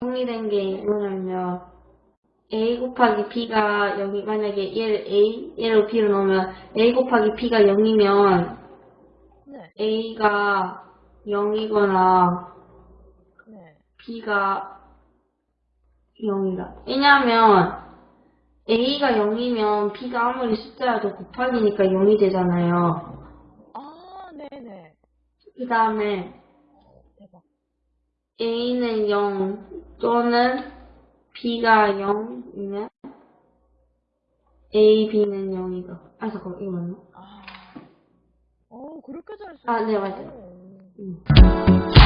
0이 된게 뭐냐면 a 곱하기 b가 여기 만약에 얘를 a 얘를 b로 넣으면 a 곱하기 b가 0이면 네. a가 0이거나 네. b가 0이다. 왜냐하면 a가 0이면 b가 아무리 숫자라도 곱하기니까 0이 되잖아요. 아, 네네. 그 다음에 a는 0 또는 b가 0이면 a, b는 0이다. 아 잠깐만 이거 맞나? 아. 어, 그렇게 잘 쓰. 아, 네, 맞아요. 음. 음.